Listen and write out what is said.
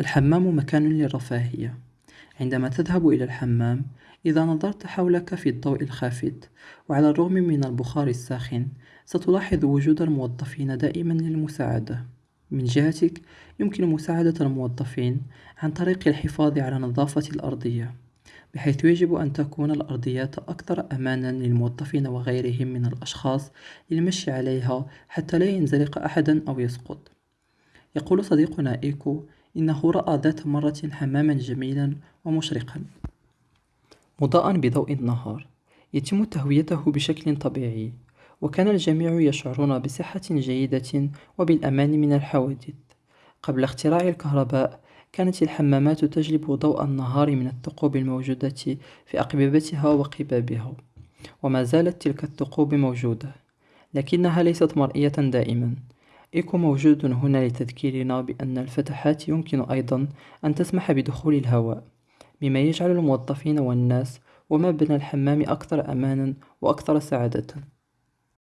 الحمام مكان للرفاهية. عندما تذهب إلى الحمام إذا نظرت حولك في الضوء الخافت وعلى الرغم من البخار الساخن ستلاحظ وجود الموظفين دائما للمساعدة. من جهتك يمكن مساعدة الموظفين عن طريق الحفاظ على نظافة الأرضية بحيث يجب أن تكون الأرضيات أكثر أمانا للموظفين وغيرهم من الأشخاص للمشي عليها حتى لا ينزلق أحدا أو يسقط. يقول صديقنا إيكو إنه رأى ذات مرة حماما جميلا ومشرقا. مضاءا بضوء النهار يتم تهويته بشكل طبيعي وكان الجميع يشعرون بصحة جيدة وبالأمان من الحوادث. قبل اختراع الكهرباء كانت الحمامات تجلب ضوء النهار من الثقوب الموجودة في أقببتها وقبابها وما زالت تلك الثقوب موجودة لكنها ليست مرئية دائما. إيكو موجود هنا لتذكيرنا بأن الفتحات يمكن أيضا أن تسمح بدخول الهواء مما يجعل الموظفين والناس وما بين الحمام أكثر أمانا وأكثر سعادة.